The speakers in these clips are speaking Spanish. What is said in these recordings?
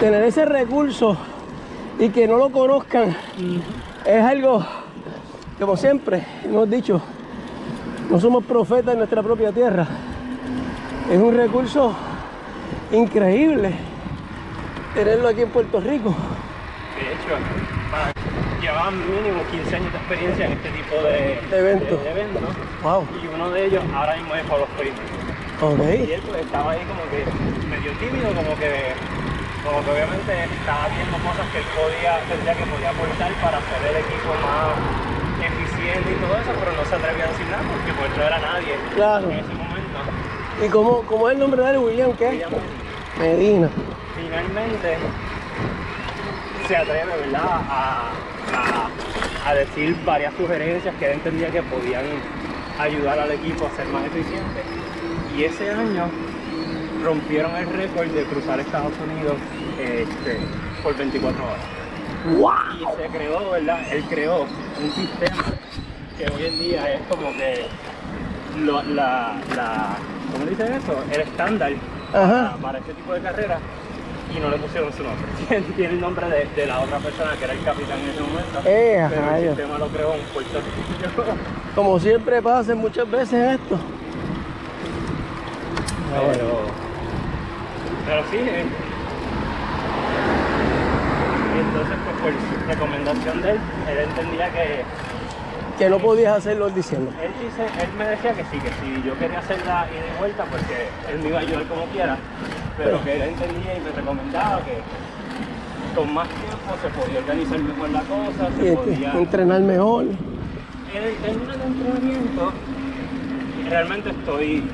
tener ese recurso y que no lo conozcan es algo, como siempre hemos dicho, no somos profetas en nuestra propia tierra. Es un recurso increíble tenerlo aquí en Puerto Rico. De hecho, llevaban mínimo 15 años de experiencia en este tipo de, De eventos. de- de eventos. Wow. Y uno de ellos ahora mismo es Pablo Freight. Y él pues estaba ahí como que medio tímido, como que, como que obviamente estaba viendo cosas que él podía, sentía que podía aportar para hacer el equipo más eficiente y todo eso, pero no se atrevía a decir nada porque pues no era nadie Claro. en ese momento. ¿Y cómo, cómo es el nombre de él, William? ¿Qué? William Medina. finalmente se atreve, ¿verdad? A, a- a decir varias sugerencias que él entendía que podían ayudar al equipo a ser más eficiente. Y ese año rompieron el récord de cruzar Estados Unidos este, por 24 horas. ¡Wow! Y se creó, ¿verdad? Él creó un sistema que hoy en día es como que lo- la, la, ¿cómo dicen eso? El estándar para, para este tipo de carreras y no le pusieron su nombre. Tiene, el nombre de, de la otra persona que era el capitán en ese momento. Eh, pero el sistema lo creó un Puerto Rico. Como siempre pasa muchas veces esto. Pero, pero sí, eh. Y entonces, pues por recomendación de él, él entendía que Que no podías hacerlo él diciendo. Él, dice, él me decía que sí, que si yo quería hacer la ida y vuelta, pues que él me iba a ayudar como quiera, pero que él entendía y me recomendaba que con más tiempo se podía organizar mejor la cosa, se este, podía... entrenar mejor. En el término de entrenamiento, realmente estoy,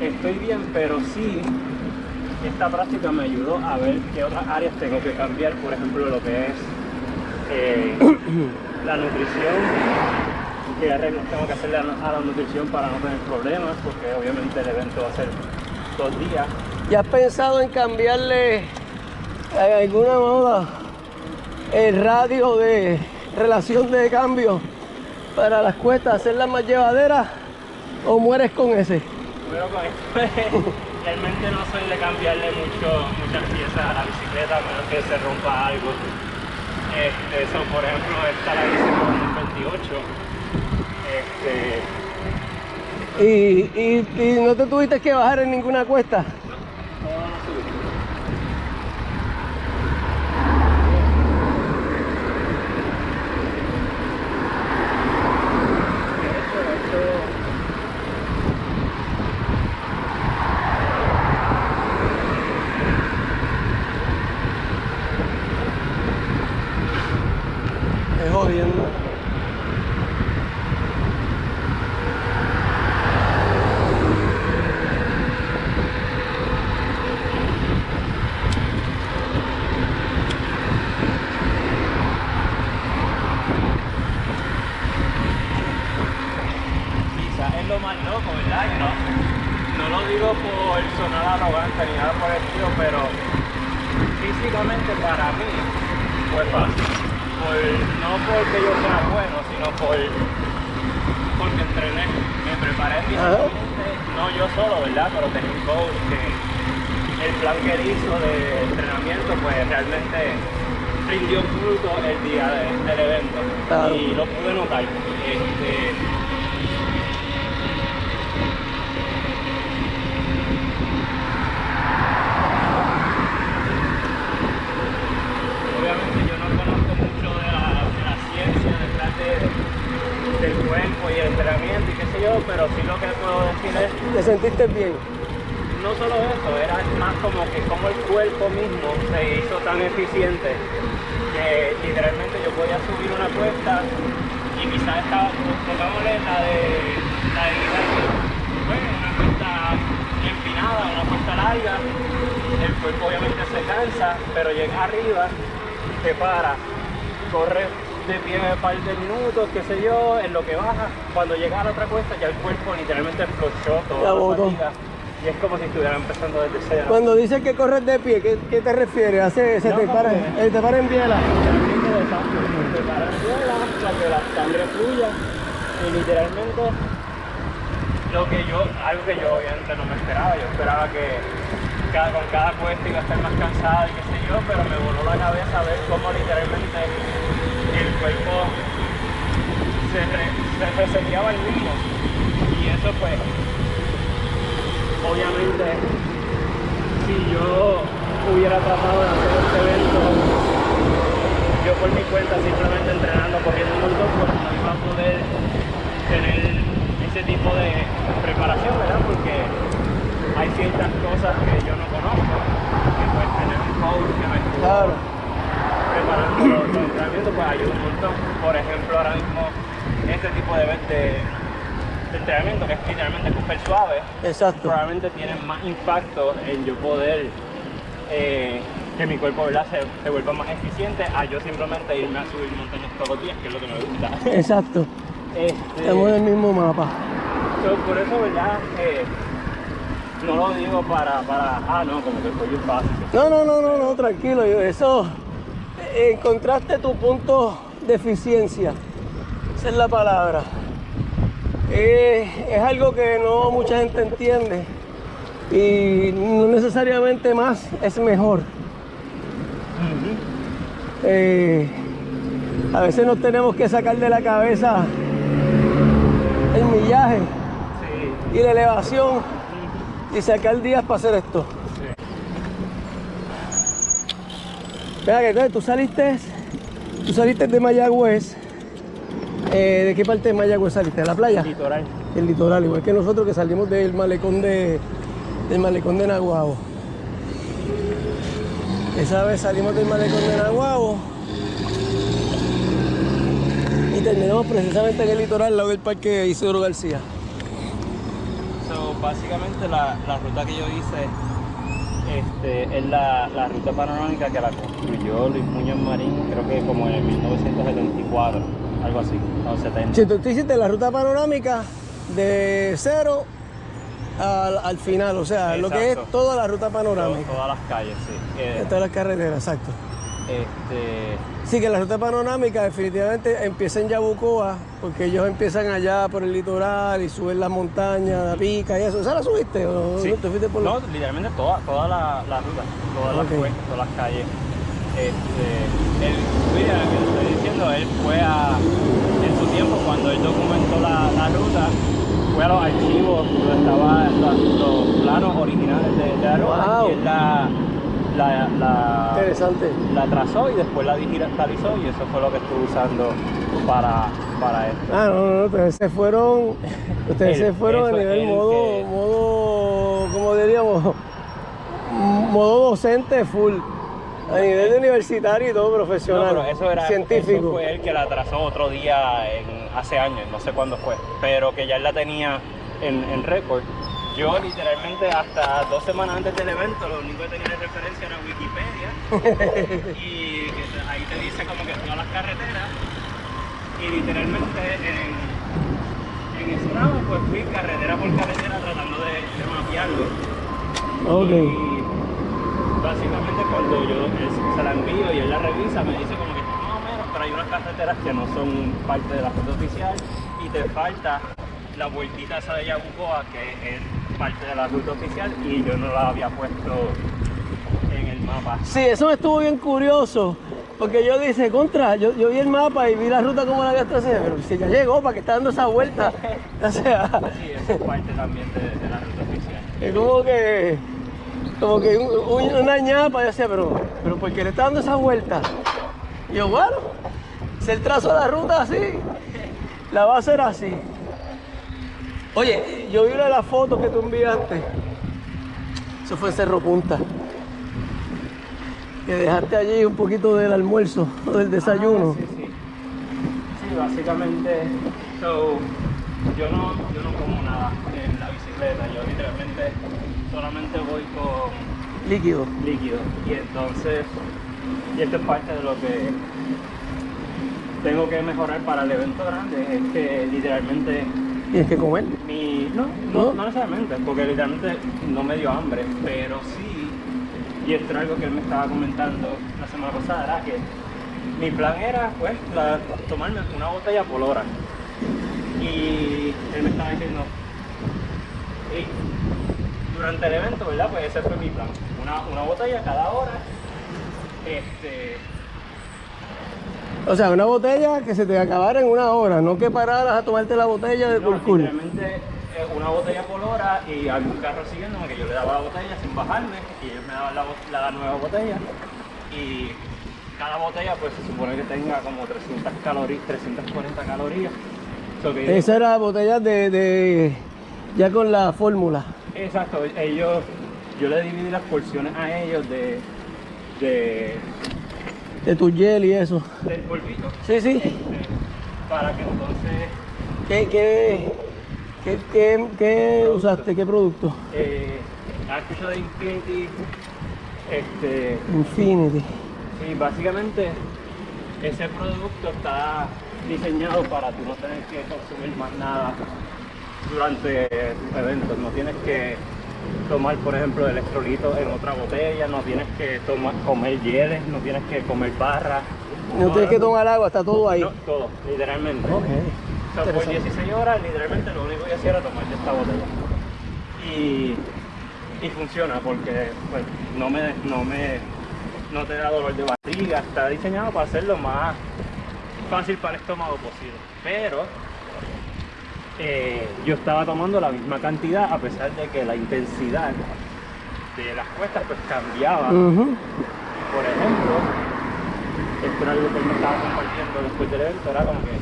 estoy bien, pero sí, esta práctica me ayudó a ver qué otras áreas tengo que cambiar, por ejemplo, lo que es eh, la nutrición, qué arreglos tengo que hacerle a la nutrición para no tener problemas, porque obviamente el evento va a ser dos días. ¿Ya has pensado en cambiarle en alguna moda el radio de relación de cambio para las cuestas, hacerlas más llevaderas o mueres con ese? Pero con esto, realmente no soy de cambiarle mucho, muchas piezas a la bicicleta, a menos que se rompa algo. Este, eso, por ejemplo, esta la hice con el 28. Este, Y, y- y no te tuviste que bajar en ninguna cuesta. no, no subí. De hecho, esto- jodiendo. quizás es lo más loco, ¿verdad? No, no lo digo por sonar arrogante ni nada por el estilo, pero físicamente para mí fue fácil. Por- no porque yo sea bueno, sino por porque entrené, me preparé físicamente, no yo solo, ¿verdad? Pero tenía un coach que el plan que él hizo de entrenamiento pues realmente rindió fruto el día de- del evento Claro. y lo pude notar. Este, Obviamente yo no conozco mucho de la, de la ciencia detrás de- del cuerpo y el pero sí lo que puedo decir es, ¿Te sentiste bien? no solo eso, era más como que como el cuerpo mismo se hizo tan eficiente que literalmente yo podía subir una cuesta y quizás estaba, pongámosle la de la de Hidalgo, pues, una cuesta empinada, una cuesta larga, el cuerpo obviamente se cansa, pero llega arriba, te para, corre de pie un par de minutos, qué sé yo, en lo que baja, cuando llega a la otra cuesta ya el cuerpo literalmente explochó La toda la fatiga y es como si estuviera empezando desde cero. Cuando dices que corres de pie, ¿qué, qué te refieres? ¿Hace, ¿Se No, te para, eh, te para en biela? Te paras en suela para que la sangre fluya y literalmente lo que yo, algo que yo obviamente no me esperaba, yo esperaba que cada, con cada puesta iba a estar más cansada y qué sé yo, pero me voló la cabeza ver cómo literalmente el cuerpo se, re, se reseteaba el mismo. Y eso pues, obviamente, si yo hubiera tratado de hacer este evento yo por mi cuenta simplemente entrenando, corriendo un montón, pues no iba a poder tener ese tipo de preparación, ¿verdad? Porque hay ciertas cosas que yo no conozco, que pues tener un coach que me Claro. preparando los, los entrenamientos, pues ayuda un montón. Por ejemplo, ahora mismo este tipo de, de, de entrenamiento, que es literalmente coger suave, Exacto. probablemente tienen más impacto en yo poder eh, que mi cuerpo ¿verdad? Se, se vuelva más eficiente a yo simplemente irme a subir montañas todos los días, que es lo que me gusta. Exacto. Este, Estamos en el mismo mapa. so, por eso, ¿verdad? Eh, no lo digo para, para, ah, no, como que soy fácil. No, no, no, no, no, tranquilo. yo- Eso, encontraste tu punto de eficiencia. Esa es la palabra. Eh, es algo que no mucha gente entiende. Y no necesariamente más es mejor. Eh, a veces nos tenemos que sacar de la cabeza el millaje y la elevación y sacar días para hacer esto. Vea que entonces tú saliste, tú saliste de Mayagüez. Eh, ¿De qué parte de Mayagüez saliste? ¿De la playa? litoral. El litoral, igual que nosotros que salimos del malecón de del malecón de Naguabo. Esa vez salimos del malecón de Naguabo y terminamos precisamente en el litoral, al lado del parque Isidoro García. So, básicamente la, la ruta que yo hice este, es la, la ruta panorámica que la construyó Luis Muñoz Marín, creo que como en el 1974, algo así, o 70. Si tú, tú hiciste la ruta panorámica de cero al, al final, o sea, lo que es toda la ruta panorámica. todas las calles, sí. Eh, todas las carreteras, exacto. Este, Sí, que la ruta panorámica definitivamente empieza en Yabucoa, porque ellos empiezan allá por el litoral y suben las montañas, la pica y eso. ¿Esa la subiste o sí. no te fuiste por No, literalmente toda, toda la, la ruta, todas las cuestas, todas las calles. Este, él, mira, lo que te estoy diciendo, él fue a, en su tiempo, cuando él documentó la, la ruta, fue a los archivos donde estaban los, los planos originales de, de la ruta Wow. y él la, la, la, Interesante. la trazó y después la digitalizó y eso fue lo que estuvo usando para, para esto. Ah, no, no, no, ustedes se fueron, ustedes El- se fueron a nivel el modo, que- modo, ¿cómo diríamos? Modo docente full. A nivel de universitario y todo No, profesional. pero eso era científico. Eso fue él que la trazó otro día en, hace años, no sé cuándo fue, pero que ya él la tenía en, en récord. Yo literalmente hasta dos semanas antes del evento lo único que tenía de referencia era Wikipedia y ahí te dice como que todas las carreteras y literalmente en, en pues fui carretera por carretera tratando de, de mapearlo. Ok. Y básicamente cuando yo se la envío y él la revisa, me dice como que más o menos, pero hay unas carreteras que no son parte de la ruta oficial y te falta la vueltita esa de Yabucoa que es parte de la ruta oficial y yo no la había puesto en el mapa. Sí, eso me estuvo bien curioso. Porque yo dije, contra, yo, yo vi el mapa y vi la ruta como la había trazado, pero si ya llegó, ¿para que está dando esa vuelta? O sea, Sí, eso es parte también de, de la ruta oficial. es como que, como que un- un- una ñapa, yo decía, pero, pero ¿por qué le está dando esa vuelta? Y yo, bueno, si el trazo de la ruta así, la va a hacer así. Oye, yo vi una de las fotos que tú enviaste. Eso fue Cerro Punta. Que dejaste allí un poquito del almuerzo o del desayuno. Ah, sí, sí. Sí, básicamente, so, yo, no, yo no como nada en la bicicleta, yo literalmente solamente voy con Líquido. líquido. Y entonces, y esto es parte de lo que tengo que mejorar para el evento grande, es que literalmente Tienes que comer. mi... No, ¿No? no, necesariamente, porque literalmente no me dio hambre, pero sí, y esto era algo que él me estaba comentando la semana pasada, era que mi plan era pues la- tomarme una botella por hora. Y él me estaba diciendo, Y durante el evento, ¿verdad? Pues ese fue mi plan. Una, una botella cada hora. Este, O sea, una botella que se te acabara en una hora, no que pararas a tomarte la botella de no, culo. literalmente eh, una botella por hora y algún carro siguiéndome que yo le daba la botella sin bajarme y ellos me daban la, la nueva botella y cada botella pues se supone que tenga como 300 calorías, 340 calorías. So que- Esa era botella de, de ya con la fórmula. Exacto, ellos, yo le dividí las porciones a ellos de, de De tu gel y eso. del polvito Sí, sí. este, para que entonces ¿Qué, qué, qué, qué, qué usaste? ¿Qué producto? eh, ¿has escuchado de Infinity? Este, Infinity. Sí, básicamente ese producto está diseñado para tú no tener que consumir más nada durante tus eventos. No tienes que tomar, por ejemplo, electrolitos en otra botella, no tienes que tomar, comer hieles, no tienes que comer barras. No tienes que tomar agua, está todo ahí. No, todo, literalmente. O sea, por Interesante. 16 horas, literalmente lo único que hacía era tomar esta botella. Y, y funciona porque pues, no, me, no, me, no te da dolor de barriga. Está diseñado para hacerlo más fácil para el estómago posible. Pero eh, yo estaba tomando la misma cantidad a pesar de que la intensidad de las cuestas pues cambiaba. Ujú. Por ejemplo, esto era algo que él me estaba compartiendo después del evento, era como que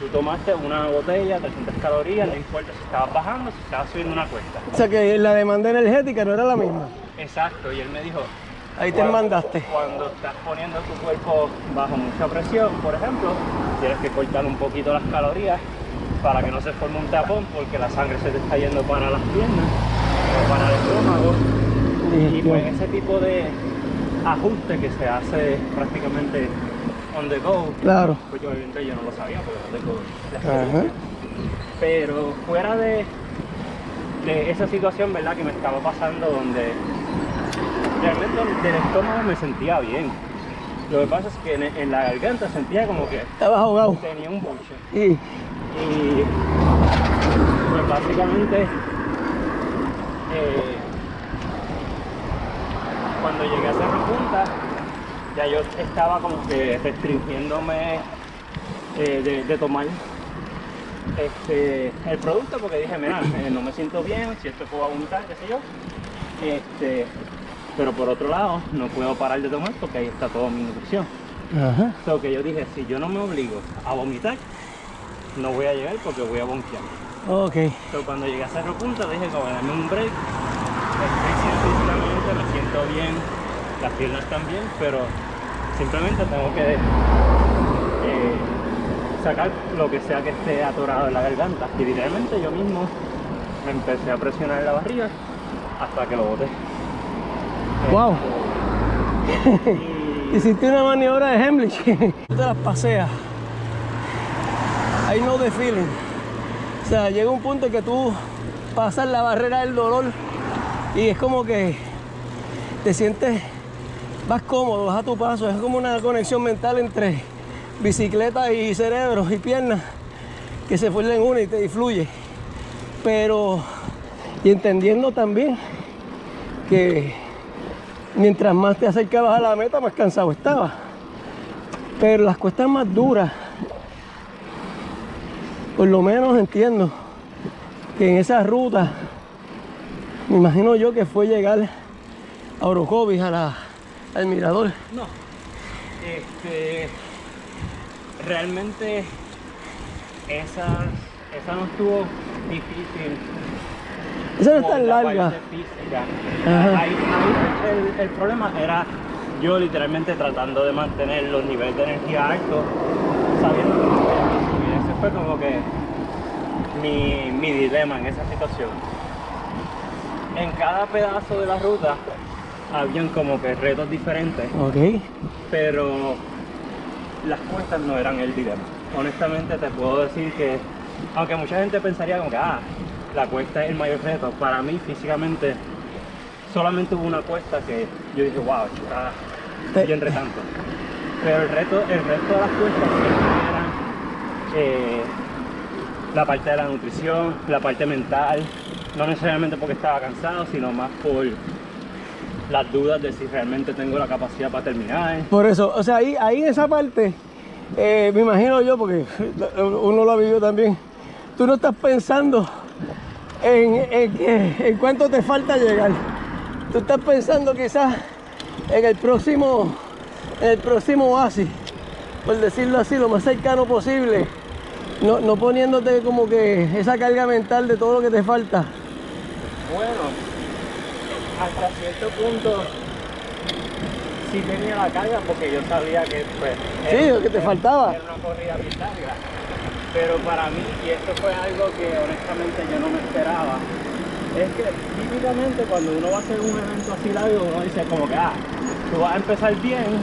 tú tomaste una botella, 300 calorías, no importa si estabas bajando, si estabas subiendo una cuesta. O sea que la demanda energética no era la misma. Exacto, y él me dijo, Ahí te mandaste. Cuando estás poniendo tu cuerpo bajo mucha presión, por ejemplo, tienes que cortar un poquito las calorías para que no se forme un tapón porque la sangre se te está yendo para las piernas o para el estómago. Y pues ese tipo de ajuste que se hace prácticamente on the go, Claro. pues yo obviamente yo no lo sabía porque no tengo la experiencia. Pero fuera de, de esa situación, ¿verdad? Que me estaba pasando donde realmente del estómago me sentía bien. Lo que pasa es que en, en la garganta sentía como que Estabas ahogado. tenía un buche. Y pues básicamente eh, cuando llegué a Cerro Punta ya yo estaba como que restringiéndome eh, de, de tomar este, el producto porque dije, mira, eh, no me siento bien, si esto puedo vomitar, qué sé yo. Este, pero por otro lado, no puedo parar de tomar porque ahí está toda mi nutrición. Ajá. So que yo dije, si yo no me obligo a vomitar, no voy a llegar porque voy a bonquear. Ok. So, cuando llegué a Cerro Punta dije, como dame un break. Estoy me siento bien, las piernas también, pero simplemente tengo que eh, sacar lo que sea que esté atorado en la garganta. Y literalmente yo mismo me empecé a presionar la barriga hasta que lo boté. Wow. Y Hiciste una maniobra de Hemlich. Tú te las paseas. I know the feeling. O sea, llega un punto en que tú pasas la barrera del dolor y es como que te sientes más cómodo, vas a tu paso. Es como una conexión mental entre bicicleta y cerebro y piernas que se funden una y te influye. Pero, y entendiendo también que mientras más te acercabas a la meta, más cansado estabas. Pero las cuestas más duras, por lo menos entiendo que en esa ruta, me imagino yo que fue llegar a Orocovis, a la, al mirador. No. Este. Realmente. Esa. Esa no estuvo difícil. Esa no es tan la larga. ahí el, el problema era yo literalmente tratando de mantener los niveles de energía altos, sabiendo que no podía subir. Ese fue como que mi, mi dilema en esa situación. En cada pedazo de la ruta habían como que retos diferentes Ok. pero las cuestas no eran el dilema. Honestamente te puedo decir que, aunque mucha gente pensaría como que, ah, la cuesta es el mayor reto, para mí físicamente solamente hubo una cuesta que yo dije, wow, está bien retante. Pero el reto, el resto de las cuestas eh, la parte de la nutrición, la parte mental, no necesariamente porque estaba cansado, sino más por las dudas de si realmente tengo la capacidad para terminar. Por eso, o sea, ahí, ahí en esa parte, eh, me imagino yo, porque uno lo ha vivido también, tú no estás pensando en, en, en cuánto te falta llegar. Tú estás pensando quizás en el próximo, en el próximo oasis, por decirlo así, lo más cercano posible. No, no poniéndote como que esa carga mental de todo lo que te falta. Bueno, hasta cierto punto sí tenía la carga porque yo sabía que pues sí, lo que te faltaba. Era una corrida larga. Pero para mí, y esto fue algo que honestamente yo no me esperaba, es que típicamente cuando uno va a hacer un evento así largo, uno dice como que ah, tú vas a empezar bien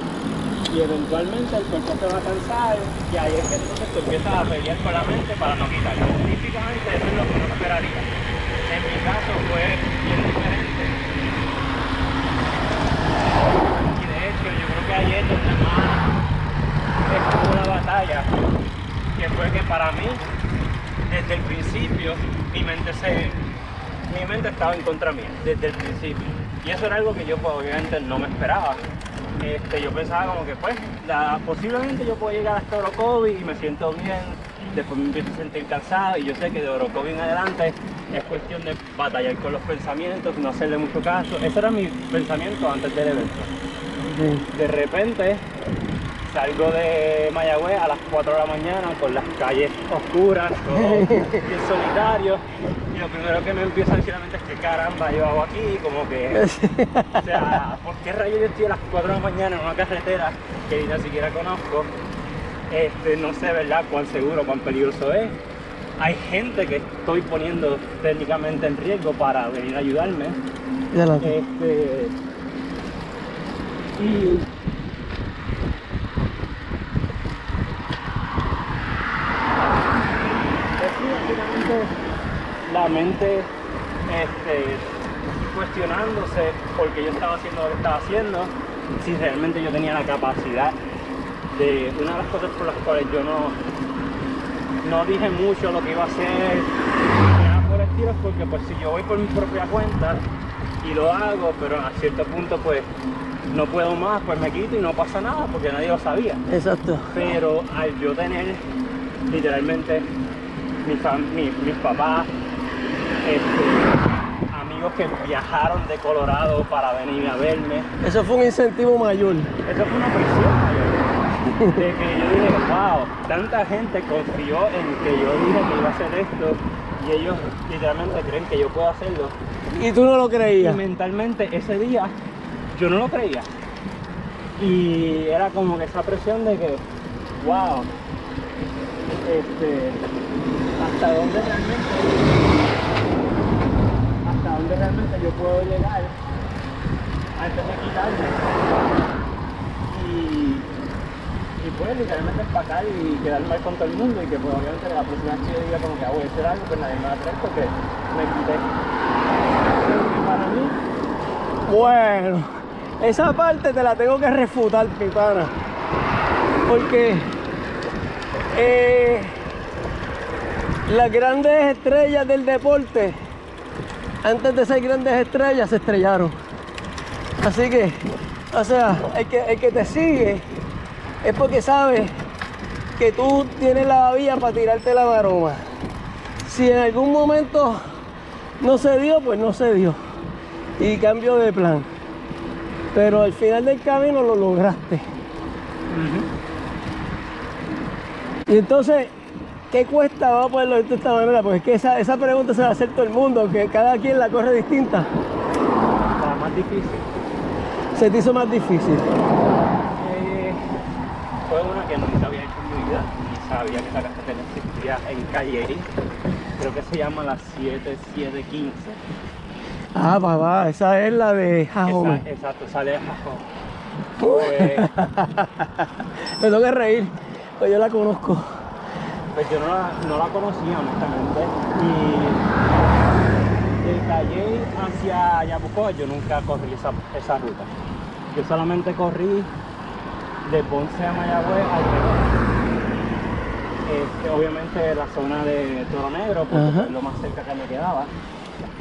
y eventualmente el cuerpo te va a cansar y ahí es que entonces tú empiezas a pelear con la mente para no quitarlo. Típicamente eso es lo que uno esperaría. En mi caso fue bien diferente. Y de hecho yo creo que ayer donde más estuvo una batalla, que fue que para mí, desde el principio, mi mente se mi mente estaba en contra mía desde el principio. Y eso era algo que yo pues, obviamente no me esperaba. Este, yo pensaba como que pues, posiblemente yo puedo llegar hasta Orocovi y me siento bien, después me empiezo a sentir cansado y yo sé que de Orocovi en adelante es cuestión de batallar con los pensamientos, no hacerle mucho caso. Ese era mi pensamiento antes del evento. De repente salgo de Mayagüez a las 4 de la mañana con las calles oscuras, todo bien solitario. Y lo primero que me empieza a decir la mente es que caramba yo hago aquí, como que, o sea, ¿por qué rayos yo estoy a las 4 de la mañana en una carretera que ni siquiera conozco? Este, no sé, ¿verdad?, cuán seguro, cuán peligroso es. Hay gente que estoy poniendo técnicamente en riesgo para venir a ayudarme. Este, y este, cuestionándose porque yo estaba haciendo lo que estaba haciendo, si realmente yo tenía la capacidad de... Una de las cosas por las cuales yo no, no dije mucho lo que iba a hacer, por estilo, es porque pues si yo voy por mi propia cuenta y lo hago, pero a cierto punto pues no puedo más, pues me quito y no pasa nada porque nadie lo sabía. Exacto. Pero al yo tener literalmente mis papás, este, amigos que viajaron de Colorado para venir a verme. Eso fue un incentivo mayor. Eso fue una presión mayor. De que yo dije, wow, tanta gente confió en que yo dije que iba a hacer esto y ellos literalmente creen que yo puedo hacerlo. Y tú no lo creías. Y mentalmente ese día yo no lo creía. Y era como que esa presión de que, wow, este, hasta dónde realmente realmente yo puedo llegar antes de quitarme y, y pues literalmente empacar y quedar mal con todo el mundo y que pues obviamente la próxima vez que diga como que ah, voy a hacer algo pues nadie me va a traer porque me quité. Para mí bueno esa parte te la tengo que refutar mi pana porque eh, las grandes estrellas del deporte, antes de ser grandes estrellas, se estrellaron. Así que, o sea, el que, el que te sigue es porque sabe que tú tienes la vía para tirarte la maroma. Si en algún momento no se dio, pues no se dio. Y cambio de plan. Pero al final del camino lo lograste. Y entonces, ¿qué cuesta? Vamos a ponerlo de esta manera, porque es que esa, esa pregunta se va a hacer todo el mundo, que cada quien la corre distinta. La más difícil. Se te hizo más difícil. Eh, fue una que nunca había hecho en mi vida, y sabía que la carretera existía en Calle Creo que se llama la 7715. Ah, papá, esa es la de Jajome. exacto, sale de Jajome. Pues... Me tengo que reír. Pues yo la conozco. Pues yo no la, no la conocía honestamente. Y de Calle hacia Yabucoa yo nunca corrí esa, esa ruta. Yo solamente corrí de Ponce a Mayagüez al este, obviamente la zona de Toro Negro, porque es lo más cerca que me quedaba.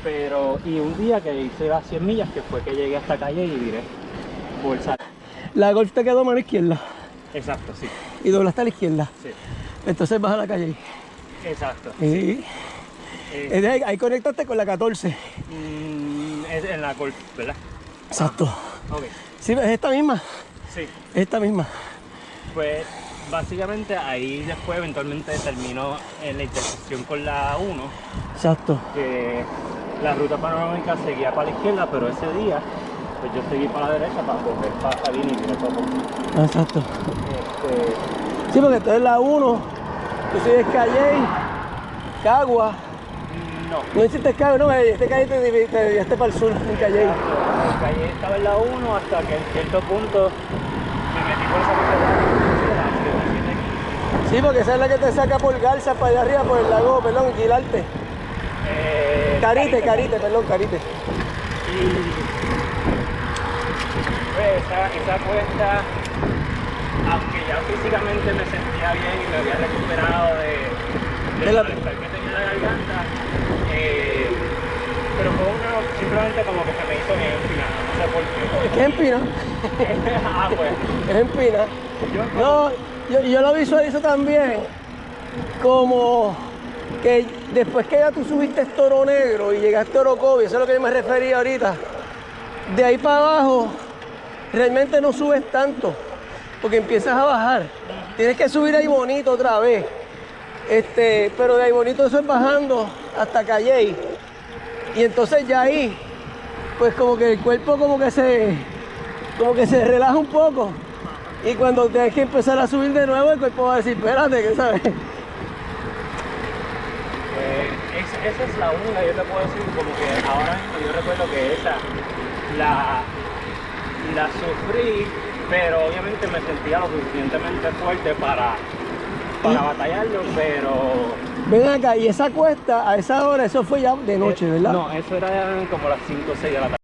Pero, y un día que hice las 100 millas, que fue que llegué hasta calle y viré por. La golf te quedó mano izquierda Exacto, sí. y doblaste a la izquierda. Sí. Entonces vas a la calle. Exacto. Y Eh, ahí, ahí conectaste con la 14. mm, es en la golf, ¿verdad? Exacto. Ok. Sí, es esta misma. Sí. Es esta misma. Pues básicamente ahí después eventualmente terminó en la intersección con la 1, Exacto. que la ruta panorámica seguía para la izquierda, pero ese día pues yo seguí para la derecha para volver para salir y mirar todo. Exacto. Este, Sí, porque entonces la 1, tú sigues Calle, Cagua. no. No hiciste Cagua, no, este Calle te, desviaste para el sur en Calle. La calle estaba en la 1 hasta que en cierto punto me metí por esa Sí, porque esa es la que te saca por Garza para allá arriba, por el lago, perdón, Quilarte. eh, Carite, Carite, perdón, Carite. Y pues, esa, esa cuesta, aunque ya físicamente me sentía bien y me había recuperado de, De la- que tenía en la garganta, eh, pero fue una, simplemente como que se me hizo bien empinada, no sé por qué. ¿Qué empina? ah, pues, Es empina. yo No, yo, yo lo visualizo también como que después que ya tú subiste Toro Negro y llegaste a Orocovi, eso es lo que yo me refería ahorita, de ahí para abajo realmente no subes tanto, porque empiezas a bajar. Tienes que subir ahí bonito otra vez. Este, pero de ahí bonito eso es bajando hasta Calley. Y entonces ya ahí, pues como que el cuerpo como que se, como que se relaja un poco. Y cuando tienes que empezar a subir de nuevo, el cuerpo va a decir, espérate, que sabes. Eh, es- esa es la única, yo te puedo decir, como que ahora mismo yo recuerdo que esa la sufrí, pero obviamente me sentía lo suficientemente fuerte para, para Y- batallarlo, pero... Ven acá, y esa cuesta, a esa hora, eso fue ya de noche, eh, ¿verdad? No, eso era como las 5 o 6 de la tarde.